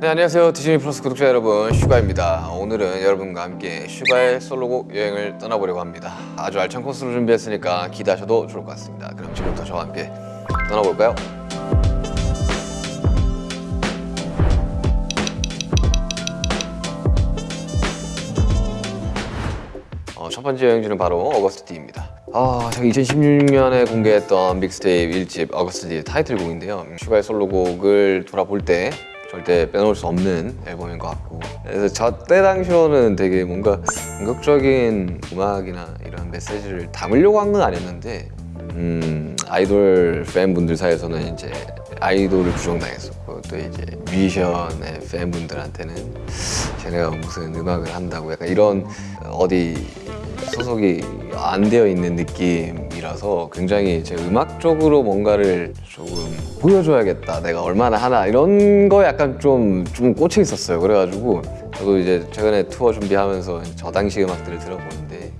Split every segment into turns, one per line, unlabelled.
네 안녕하세요 디즈니 플러스 구독자 여러분 슈가입니다 오늘은 여러분과 함께 슈가의 솔로곡 여행을 떠나보려고 합니다 아주 알찬 코스를 준비했으니까 기대하셔도 좋을 것 같습니다 그럼 지금부터 저와 함께 떠나볼까요? 어, 첫 번째 여행지는 바로 Agust D입니다. 아, 제가 2016년에 공개했던 믹스테이프 1집 Agust D 타이틀곡인데요. 음, 슈가의 솔로곡을 돌아볼 때 절대 빼놓을 수 없는 앨범인 것 같고. 그래서 저 때 당시로는 되게 뭔가 공격적인 음악이나 이런 메시지를 담으려고 한 건 아니었는데 음, 아이돌 팬분들 사이에서는 이제 아이돌을 부정당했었고 또 이제 뮤지션의 팬분들한테는 쟤네가 무슨 음악을 한다고 약간 이런 어디 소속이 안 되어 있는 느낌 이라서 굉장히 제 음악적으로 뭔가를 조금 보여줘야겠다 내가 얼마나 하나 이런 거 약간 좀, 좀 꽂혀 있었어요. 그래가지고 저도 이제 최근에 투어 준비하면서 저 당시 음악들을 들어보는데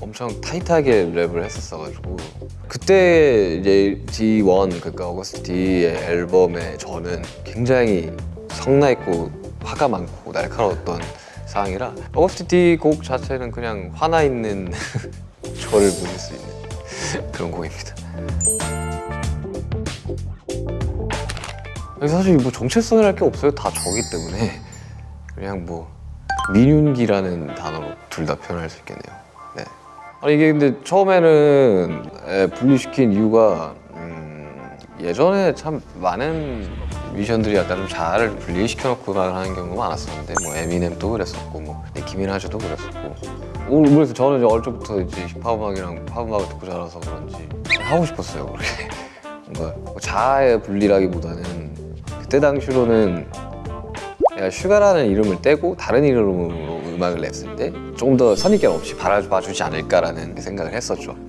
엄청 타이트하게 랩을 했었어가지고 그때 이제 D1 그러니까 어거스트 D의 앨범에 저는 굉장히 성나있고 화가 많고 날카로웠던 상황이라 어거스트 D 곡 자체는 그냥 화나 있는 저를 보실 수 있는 그런 곡입니다. 사실 뭐 정체성이랄 게 없어요. 다 저기 때문에 그냥 뭐 민윤기라는 단어로 둘 다 표현할 수 있겠네요. 네. 아니 이게 근데 처음에는 에, 분리시킨 이유가 음, 예전에 참 많은 뮤지션들이 약간 좀잘 분리시켜놓고 음악을 하는 경우가 많았었는데 뭐 에미넴도 그랬었고 뭐 니키 미나즈도 그랬었고 모르겠어요 저는 이제 어릴 적부터 이제 힙합 음악이랑 팝 음악을 듣고 자라서 그런지 하고 싶었어요 그렇게 뭔가 뭐 자아의 분리라기보다는 그때 당시로는 내가 슈가라는 이름을 떼고 다른 이름으로 음악을 냈을 때 조금 더 선입견 없이 바라봐주지 않을까라는 생각을 했었죠.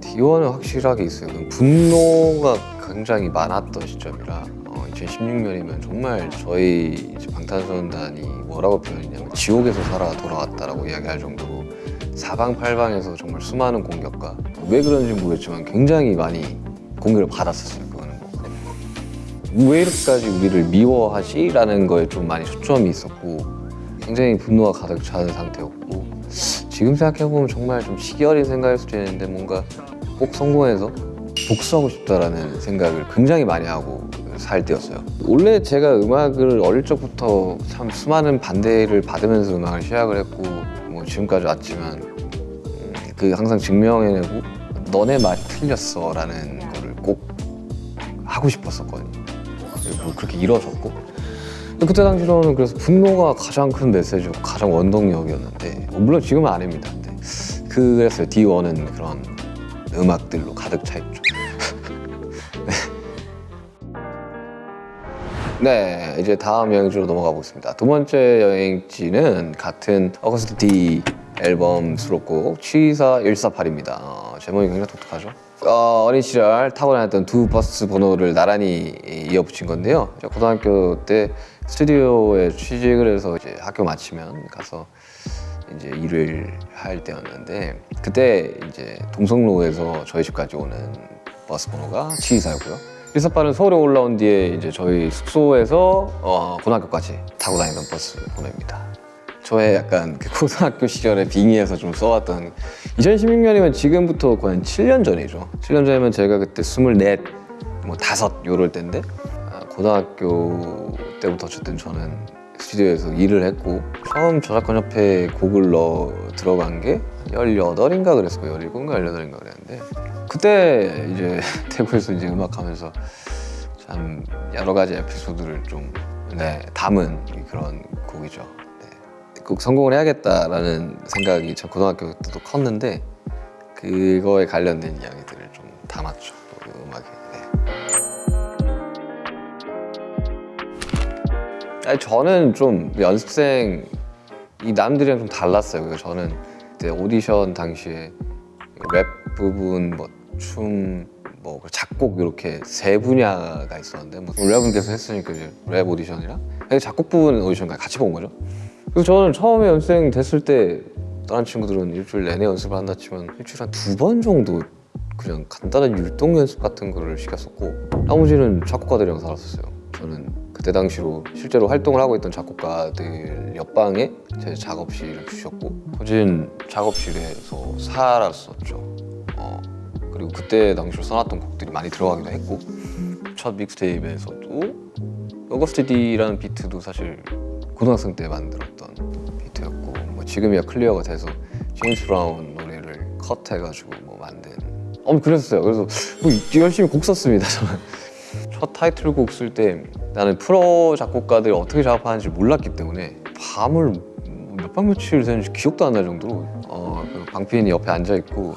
D1은 확실하게 있어요. 분노가 굉장히 많았던 시점이라 어, 2016년이면 정말 저희 방탄소년단이 뭐라고 표현했냐면 지옥에서 살아 돌아왔다라고 이야기할 정도로 사방팔방에서 정말 수많은 공격과 왜 그런지 모르겠지만 굉장히 많이 공격을 받았었어요 그거는 뭐. 왜 이렇게까지 우리를 미워하지? 라는 거에 좀 많이 초점이 있었고 굉장히 분노가 가득 차는 상태였고 지금 생각해보면 정말 좀 시기 어린 생각일 수도 있는데 뭔가 꼭 성공해서 복수하고 싶다라는 생각을 굉장히 많이 하고 살 때였어요. 원래 제가 음악을 어릴 적부터 참 수많은 반대를 받으면서 음악을 시작을 했고 뭐 지금까지 왔지만 음, 그 항상 증명해내고 너네 말 틀렸어 라는 거를 꼭 하고 싶었었거든요. 그리고 그렇게 이뤄졌고. 그때 당시로는 그래서 분노가 가장 큰 메시지고 가장 원동력이었는데 뭐 물론 지금은 아닙니다. 근데 그래서 D1은 그런 음악들로 가득 차 있죠 네, 이제 다음 여행지로 넘어가 보겠습니다. 두 번째 여행지는 같은 어거스트 D 앨범 수록곡 취사 148입니다. 어, 제목이 굉장히 독특하죠? 어, 어린 시절 타고 다녔던 두 버스 번호를 나란히 이어붙인 건데요. 고등학교 때 스튜디오에 취직을 해서 이제 학교 마치면 가서 이제 일을 할 때였는데 그때 이제 동성로에서 저희 집까지 오는 버스 번호가 취사였고요. 일사빠는 서울에 올라온 뒤에 이제 저희 숙소에서 어, 고등학교까지 타고 다니던 버스 번호입니다. 저의 약간 그 고등학교 시절에 빙의해서 좀 써왔던 2016년이면 지금부터 거의 한 7년 전이죠. 7년 전이면 제가 그때 24, 뭐 다섯 요럴 때인데 아, 고등학교 때부터 어쨌든 저는 스튜디오에서 일을 했고 처음 저작권 협회에 곡을 넣어 들어간 게 18인가 그랬어요 17인가 18인가 그랬는데 그때 이제 태국에서 이제 음악하면서 참 여러 가지 에피소드를 좀 네, 담은 그런 곡이죠 네. 꼭 성공을 해야겠다라는 생각이 저 고등학교 때도 컸는데 그거에 관련된 이야기들을 좀 담았죠 아니, 저는 좀 연습생 이 남들이랑 좀 달랐어요 그래서 저는 그때 오디션 당시에 랩 부분, 뭐 춤, 뭐 작곡 이렇게 세 분야가 있었는데 뭐 랩은 계속 했으니까 이제 랩 오디션이랑 작곡 부분 오디션까지 같이 본 거죠. 그래서 저는 처음에 연습생 됐을 때 다른 친구들은 일주일 내내 연습을 한다 치면 일주일에 한 두 번 정도 그냥 간단한 율동 연습 같은 거를 시켰었고 나머지는 작곡가들이랑 살았었어요. 저는 그때 당시로 실제로 활동을 하고 있던 작곡가들 옆방에 제 작업실을 주셨고 거진 작업실에서 살았었죠. 어, 그리고 그때 당시로 써놨던 곡들이 많이 들어가기도 했고 첫 mixtape에서도 Agust D라는 비트도 사실 고등학생 때 만들었던 비트였고 뭐 지금이야 clear가 돼서 제임스 브라운 노래를 cut해가지고 뭐 만든 어 그랬어요 그래서 뭐 열심히 곡 썼습니다 저는 첫 타이틀곡 쓸 때 나는 프로 작곡가들이 어떻게 작업하는지 몰랐기 때문에 밤을 몇박 며칠 새는지 기억도 안 날 정도로 어, 그 방피인이 옆에 앉아 있고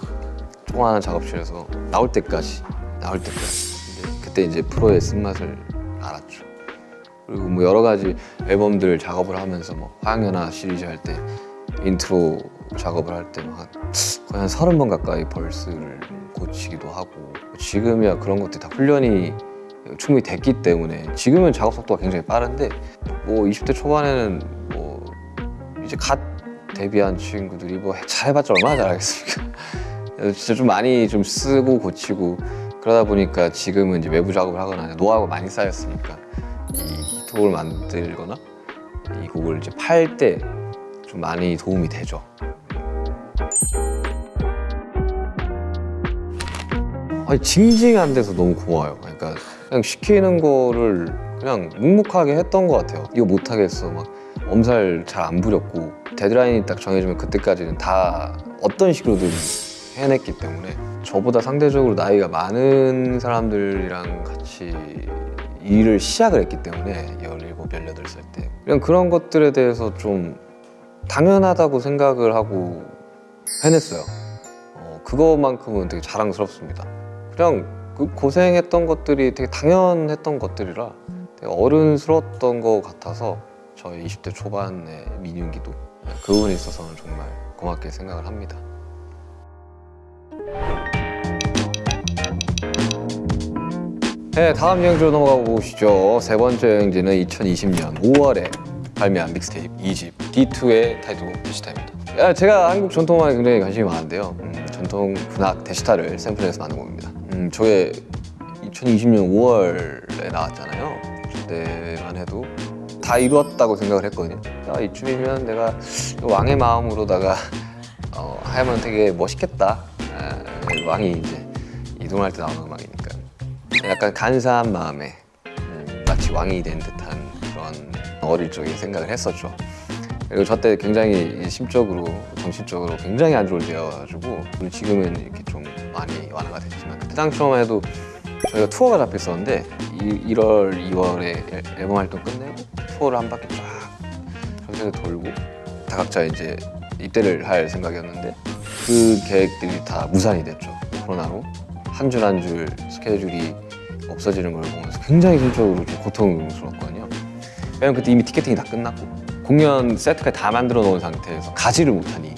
조그마한 작업실에서 나올 때까지 나올 때까지. 그때 이제 프로의 쓴맛을 알았죠. 그리고 뭐 여러 가지 앨범들 작업을 하면서 뭐 화양연화 시리즈 할 때 인트로 작업을 할 때 막 거의 한 서른 번 가까이 verse를 고치기도 하고 지금이야 그런 것들이 다 훈련이 충분히 됐기 때문에 지금은 작업 속도가 굉장히 빠른데 뭐 20대 초반에는 뭐 이제 갓 데뷔한 친구들이 뭐 잘해봤자 얼마나 잘하겠습니까 진짜 좀 많이 좀 쓰고 고치고 그러다 보니까 지금은 이제 외부 작업을 하거나 노하우가 많이 쌓였으니까 이 히트곡을 만들거나 이 곡을 이제 팔 때 좀 많이 도움이 되죠. 아니 징징한 데서 너무 고마워요. 그러니까 그냥 시키는 거를 그냥 묵묵하게 했던 것 같아요. 이거 못하겠어. 막 엄살 잘 안 부렸고 데드라인이 딱 정해지면 그때까지는 다 어떤 식으로든 해냈기 때문에 저보다 상대적으로 나이가 많은 사람들이랑 같이 일을 시작을 했기 때문에 17, 18살 때. 그냥 그런 것들에 대해서 좀 당연하다고 생각을 하고 해냈어요. 어, 그거만큼은 되게 자랑스럽습니다. 그냥 그 고생했던 것들이 되게 당연했던 것들이라 되게 어른스러웠던 것 같아서 저의 20대 초반의 민윤기도 그 부분에 있어서는 정말 고맙게 생각을 합니다 네, 다음 여행지로 넘어가 보시죠. 세 번째 여행지는 2020년 5월에 발매한 믹스테이프 2집 D2의 타이틀곡 데시타입니다. 야, 제가 한국 전통음악에 굉장히 관심이 많은데요. 음, 전통 군악 데시타를 샘플해서 만든 곡입니다. 음, 저게 2020년 5월에 나왔잖아요. 그때만 해도 다 이루었다고 생각을 했거든요. 야, 이쯤이면 내가 왕의 마음으로다가 어, 하면 되게 멋있겠다. 아, 왕이 이제 이동할 때 나오는 음악이니까. 약간 간사한 마음에 음, 마치 왕이 된 듯한 그런 어릴 적에 생각을 했었죠. 그리고 저 때 굉장히 심적으로, 정신적으로 굉장히 안 좋을 때여가지고 지금은 이렇게 좀 많이 완화가 됐지만 그때 당시만 해도 저희가 투어가 잡혔었는데 1, 월 2월에 앨범 활동 끝내고 투어를 한 바퀴 쫙 전세계 돌고 다 각자 이제 입대를 할 생각이었는데 그 계획들이 다 무산이 됐죠. 코로나로 한 줄 한 줄 스케줄이 없어지는 걸 보면서 굉장히 심적으로 좀 고통스러웠거든요. 왜냐면 그때 이미 티켓팅이 다 끝났고 공연 세트까지 다 만들어 놓은 상태에서 가지를 못하니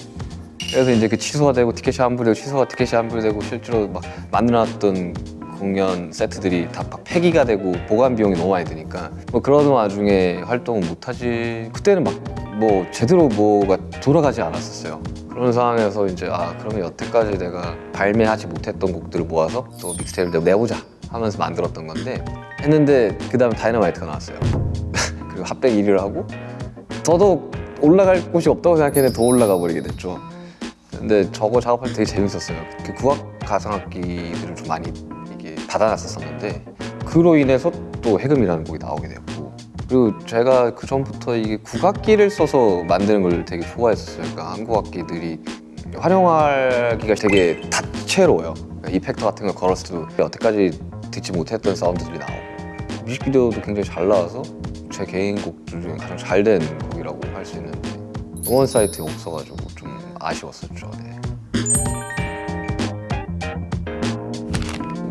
그래서 이제 그 취소가 되고 티켓이 환불되고 취소가 티켓이 환불되고 실제로 막 만들어놨던 공연 세트들이 다막 폐기가 되고 보관 비용이 너무 많이 드니까. 뭐 그런 와중에 활동을 못하지. 그때는 막 뭐 제대로 뭐가 돌아가지 않았었어요. 그런 상황에서 이제 아 그러면 여태까지 내가 발매하지 못했던 곡들을 모아서 또 믹스테이프를 내보자 하면서 만들었던 건데 했는데 그 다음에 다이너마이트가 나왔어요. 그리고 핫백 1위를 하고 더더욱 올라갈 곳이 없다고 생각했는데 더 올라가 버리게 됐죠 근데 저거 작업할 때 되게 재밌었어요. 그 국악 가상악기들을 좀 많이 이게 받아놨었었는데 그로 인해서 또 해금이라는 곡이 나오게 되었고 그리고 제가 그 전부터 이게 국악기를 써서 만드는 걸 되게 좋아했었어요. 그러니까 한국 악기들이 활용하기가 되게 다채로워요. 그러니까 이펙터 같은 걸 걸었을 때 여태까지 듣지 못했던 사운드들이 나오고 뮤직비디오도 굉장히 잘 나와서 제 개인 곡들 중에 가장 잘 된 곡이라고 할 수 있는데 음원 사이트에 없어가지고 좀 아쉬웠었죠. 네.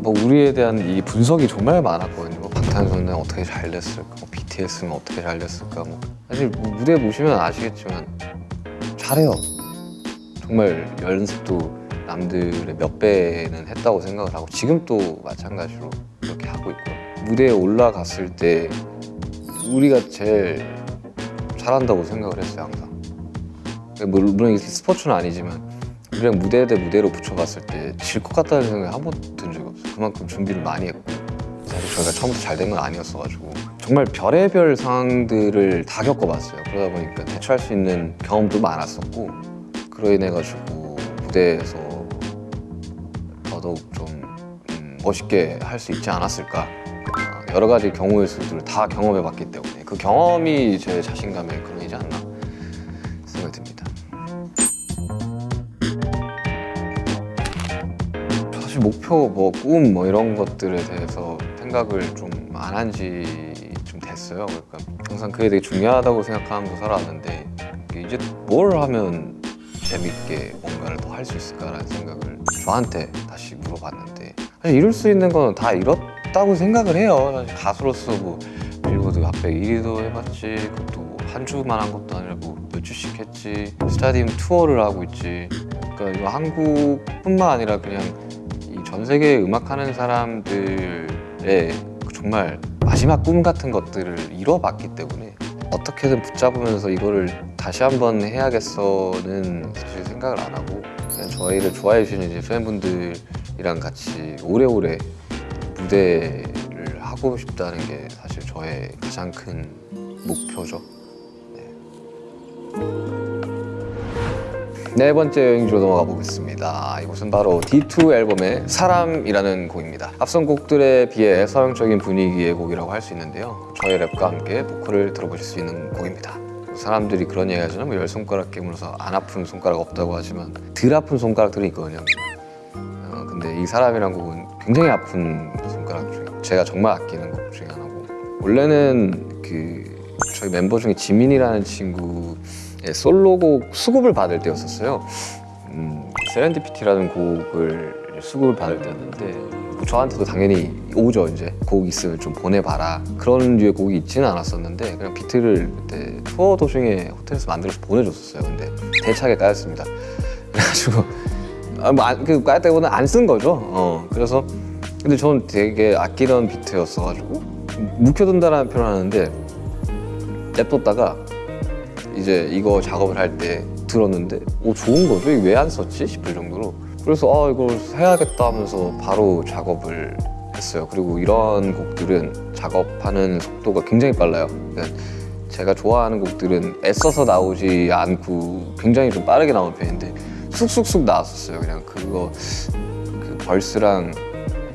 뭐 우리에 대한 이 분석이 정말 많았거든요. 뭐 방탄소년단 어떻게 잘 됐을까 뭐 BTS는 어떻게 잘 됐을까 뭐. 사실 뭐 무대 보시면 아시겠지만 잘해요. 정말 연습도 남들의 몇 배는 했다고 생각을 하고 지금 또 마찬가지로 그렇게 하고 있고요. 무대에 올라갔을 때 우리가 제일 잘한다고 생각을 했어요 항상 물- 물론 스포츠는 아니지만 우리랑 무대 대 무대로 붙여봤을 때 질 것 같다는 생각이 한 번도 든 적이 없어요. 그만큼 준비를 많이 했고 사실 저희가 처음부터 잘 된 건 아니었어가지고 정말 별의별 상황들을 다 겪어봤어요. 그러다 보니까 대처할 수 있는 경험도 많았었고 그로 인해 가지고 무대에서 더더욱 좀 음, 멋있게 할 수 있지 않았을까 어, 여러 가지 경우의 수들을 다 경험해봤기 때문에 그 경험이 제 자신감의 목표, 뭐 꿈, 뭐 이런 것들에 대해서 생각을 좀 안 한 지 좀 됐어요. 그러니까 항상 그게 되게 중요하다고 생각하면서 살아왔는데 이제 뭘 하면 재밌게 뭔가를 더 할 수 있을까라는 생각을 저한테 다시 물어봤는데 사실 이룰 수 있는 건 다 이뤘다고 생각을 해요. 사실 가수로서 뭐 빌보드 핫백 1위도 해봤지 그것도 뭐 한 주만 한 것도 아니라 뭐 몇 주씩 했지 스타디움 투어를 하고 있지 그러니까 이거 한국뿐만 아니라 그냥 이 전 세계 음악하는 사람들의 그 정말 마지막 꿈 같은 것들을 이뤄봤기 때문에 어떻게든 붙잡으면서 이거를 다시 한번 해야겠어는 사실 생각을 안 하고 그냥 저희를 좋아해 주시는 이제 팬분들이랑 같이 오래오래 무대를 하고 싶다는 게 사실 저의 가장 큰 목표죠. 네 번째 여행지로 넘어가 보겠습니다. 이곳은 바로 D2 앨범의 사람이라는 곡입니다. 앞선 곡들에 비해 서정적인 분위기의 곡이라고 할 수 있는데요. 저의 랩과 함께 보컬을 들어보실 수 있는 곡입니다. 사람들이 그런 얘기 하잖아요. 뭐열 손가락 깨물어서 안 아픈 손가락 없다고 하지만 덜 아픈 손가락들이 있거든요. 어, 근데 이 사람이란 곡은 굉장히 아픈 손가락 중에 제가 정말 아끼는 곡 중에 하나고 원래는 그 저희 멤버 중에 지민이라는 친구 의 솔로곡 수급을 받을 때였었어요. 음, 세렌디피티라는 곡을 수급을 받을 때였는데 뭐 저한테도 당연히 오죠. 이제 곡 있으면 좀 보내봐라. 그런 류의 곡이 있지는 않았었는데 그냥 비트를 그때 투어 도중에 호텔에서 만들어서 보내줬었어요. 근데 대차게 까였습니다. 그래가지고 아, 뭐 안, 그 까였 때보다 안쓴 거죠. 어, 그래서 근데 저는 되게 아끼던 비트였어가지고 묵혀둔다라는 표현을 하는데 냅뒀다가 이제 이거 작업을 할 때 들었는데 오 좋은 거죠? 이거 왜 안 썼지? 싶을 정도로 그래서 아 이걸 해야겠다 하면서 바로 작업을 했어요 그리고 이런 곡들은 작업하는 속도가 굉장히 빨라요 그러니까 제가 좋아하는 곡들은 애써서 나오지 않고 굉장히 좀 빠르게 나오는 편인데 쑥쑥쑥 나왔었어요 그냥 그거 그 벌스랑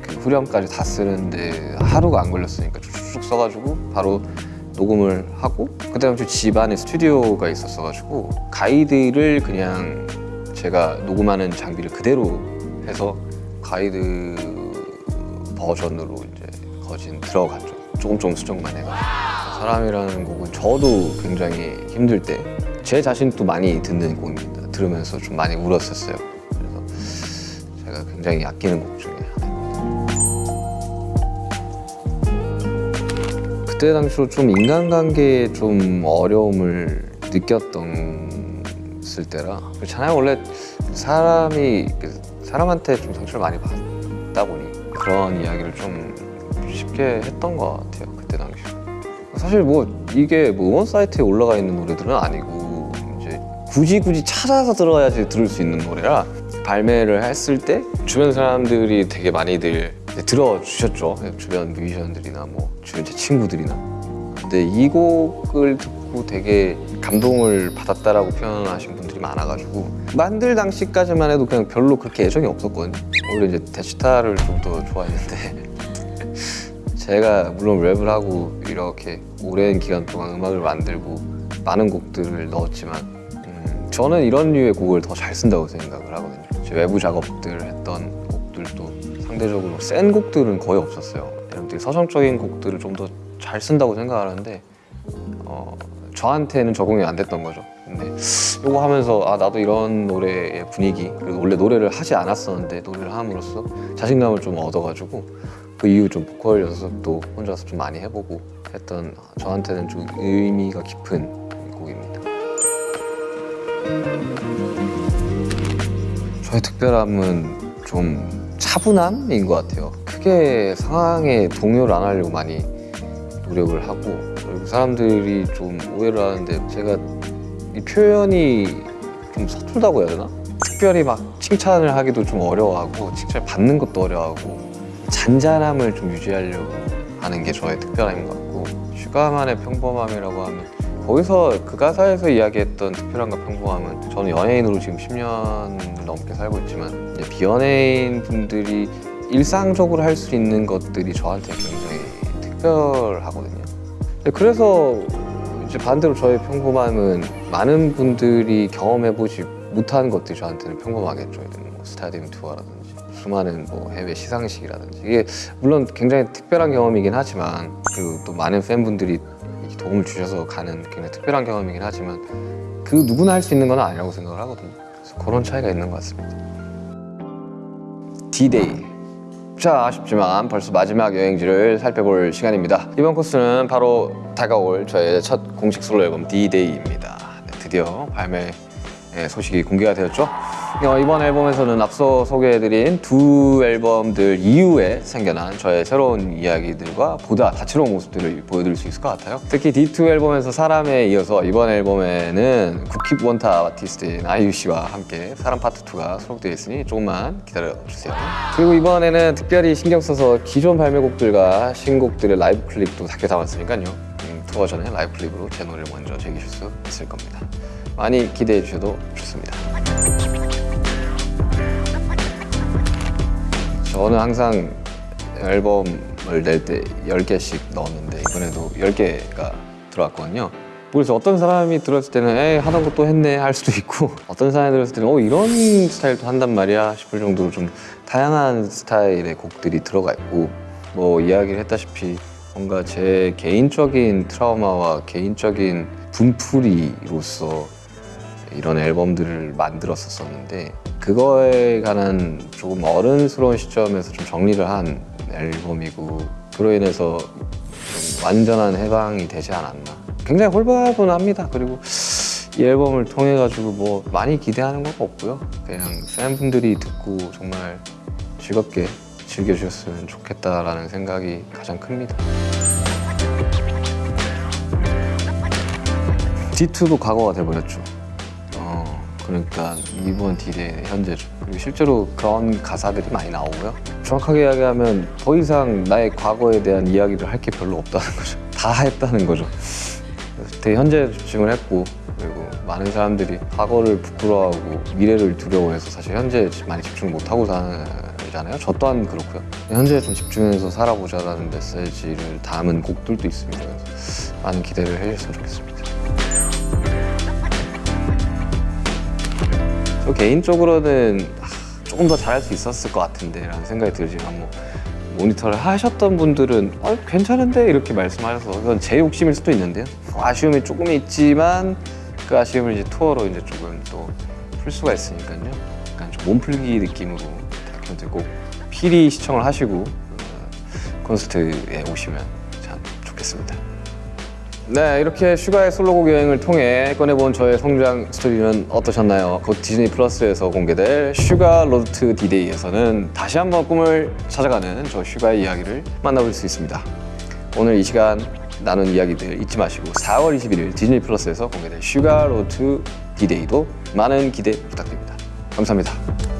그 후렴까지 다 쓰는데 하루가 안 걸렸으니까 쭉쭉 써가지고 바로 녹음을 하고 그다음에 저 집안에 스튜디오가 있었어가지고 가이드를 그냥 제가 녹음하는 장비를 그대로 해서 가이드 버전으로 이제 거진 들어갔죠. 조금 조금 수정만 해가. 사람이라는 곡은 저도 굉장히 힘들 때 제 자신도 많이 듣는 곡입니다. 들으면서 좀 많이 울었었어요. 그래서 제가 굉장히 아끼는 곡중 그때 당시로 좀 인간관계에 좀 어려움을 느꼈던 쓸 때라 그렇잖아요. 원래 사람이 그 사람한테 좀 상처를 많이 받다 보니 그런 이야기를 좀 쉽게 했던 것 같아요 그때 당시 사실 뭐 이게 뭐 음원 사이트에 올라가 있는 노래들은 아니고 이제 굳이 굳이 찾아서 들어야지 들을 수 있는 노래라 발매를 했을 때 주변 사람들이 되게 많이들 들어주셨죠. 주변 뮤지션들이나 뭐 주변 제 친구들이나. 근데 이 곡을 듣고 되게 감동을 받았다라고 표현하신 분들이 많아가지고 만들 당시까지만 해도 그냥 별로 그렇게 애정이 없었거든요. 오히려 이제 대치타를 좀 더 좋아했는데 제가 물론 랩을 하고 이렇게 오랜 기간 동안 음악을 만들고 많은 곡들을 넣었지만 음, 저는 이런 류의 곡을 더 잘 쓴다고 생각을 하거든요. 제 외부 작업들 했던 곡들도 상대적으로 센 곡들은 거의 없었어요. 여러분들이 서정적인 곡들을 좀 더 잘 쓴다고 생각하는데 어, 저한테는 적응이 안 됐던 거죠. 근데 이거 하면서 아 나도 이런 노래의 분위기 그리고 원래 노래를 하지 않았었는데 노래를 함으로써 자신감을 좀 얻어가지고 그 이후 좀 보컬 연습도 혼자서 좀 많이 해보고 했던 저한테는 좀 의미가 깊은 곡입니다. 저의 특별함은 좀 차분함인 것 같아요 크게 상황에 동요를 안 하려고 많이 노력을 하고 그리고 사람들이 좀 오해를 하는데 제가 이 표현이 좀 서툴다고 해야 되나? 특별히 막 칭찬을 하기도 좀 어려워하고 칭찬을 받는 것도 어려워하고 잔잔함을 좀 유지하려고 하는 게 저의 특별함인 것 같고 슈가만의 평범함이라고 하면 거기서 그 가사에서 이야기했던 특별함과 평범함은 저는 연예인으로 지금 10년 넘게 살고 있지만 비연예인 분들이 일상적으로 할 수 있는 것들이 저한테 굉장히 특별하거든요. 네, 그래서 이제 반대로 저의 평범함은 많은 분들이 경험해보지 못한 것들이 저한테는 평범하겠죠. 뭐 스타디움 투어라든지 수많은 뭐 해외 시상식이라든지 이게 물론 굉장히 특별한 경험이긴 하지만 그리고 또 많은 팬분들이 도움을 주셔서 가는 굉장히 특별한 경험이긴 하지만 그 누구나 할 수 있는 건 아니라고 생각을 하거든요. 그래서 그런 차이가 있는 것 같습니다. D-Day 자 아쉽지만 벌써 마지막 여행지를 살펴볼 시간입니다 이번 코스는 바로 다가올 저의 첫 공식 솔로 앨범 D-Day입니다 네, 드디어 발매 예, 소식이 공개가 되었죠 어, 이번 앨범에서는 앞서 소개해드린 두 앨범들 이후에 생겨난 저의 새로운 이야기들과 보다 다채로운 모습들을 보여드릴 수 있을 것 같아요. 특히 D2 앨범에서 사람에 이어서 이번 앨범에는 국힙 원탑 아티스트인 아이유 씨와 함께 사람 파트 2가 수록되어 있으니 조금만 기다려주세요. 그리고 이번에는 특별히 신경 써서 기존 발매곡들과 신곡들의 라이브 클립도 섞어 담았으니까요. 음, 투어 전에 라이브 클립으로 제 노래를 먼저 즐기실 수 있을 겁니다. 많이 기대해 주셔도 좋습니다 저는 항상 앨범을 낼 때 10개씩 넣었는데 이번에도 10개가 들어왔거든요. 그래서 어떤 사람이 들었을 때는 에 하던 것도 했네. 할 수도 있고 어떤 사람이 들었을 때는 어 이런 스타일도 한단 말이야. 싶을 정도로 좀 다양한 스타일의 곡들이 들어가 있고 뭐 이야기를 했다시피 뭔가 제 개인적인 트라우마와 개인적인 분풀이로서 이런 앨범들을 만들었었었는데 그거에 관한 조금 어른스러운 시점에서 좀 정리를 한 앨범이고 그로 인해서 좀 완전한 해방이 되지 않았나. 굉장히 홀가분합니다. 그리고 이 앨범을 통해 가지고 뭐 많이 기대하는 건 없고요. 그냥 팬분들이 듣고 정말 즐겁게 즐겨주셨으면 좋겠다라는 생각이 가장 큽니다. D2도 과거가 돼버렸죠. 어, 그러니까 이번 딜의 현재죠. 그리고 실제로 그런 가사들이 많이 나오고요. 정확하게 이야기하면 더 이상 나의 과거에 대한 이야기를 할 게 별로 없다는 거죠. 다 했다는 거죠. 되게 현재에 집중을 했고 그리고 많은 사람들이 과거를 부끄러워하고 미래를 두려워해서 사실 현재에 많이 집중 못하고 살잖아요. 저 또한 그렇고요. 현재에 좀 집중해서 살아보자라는 메시지를 담은 곡들도 있습니다. 많은 기대를 해주셨으면 좋겠습니다. 저 개인적으로는 아, 조금 더 잘할 수 있었을 것 같은데 라는 생각이 들지만 뭐 모니터를 하셨던 분들은 어, 괜찮은데? 이렇게 말씀하셔서 그건 제 욕심일 수도 있는데요. 아쉬움이 조금 있지만 그 아쉬움을 이제 투어로 이제 조금 또 풀 수가 있으니까요. 약간 좀 몸풀기 느낌으로 꼭 필히 시청을 하시고 어, 콘서트에 오시면 참 좋겠습니다 네, 이렇게 슈가의 솔로곡 여행을 통해 꺼내본 저의 성장 스토리는 어떠셨나요? 곧 디즈니 플러스에서 공개될 슈가 Road to D-Day에서는 다시 한번 꿈을 찾아가는 저 슈가의 이야기를 만나볼 수 있습니다. 오늘 이 시간 나눈 이야기들 잊지 마시고 4월 21일 디즈니 플러스에서 공개될 슈가 Road to D-Day도 많은 기대 부탁드립니다. 감사합니다.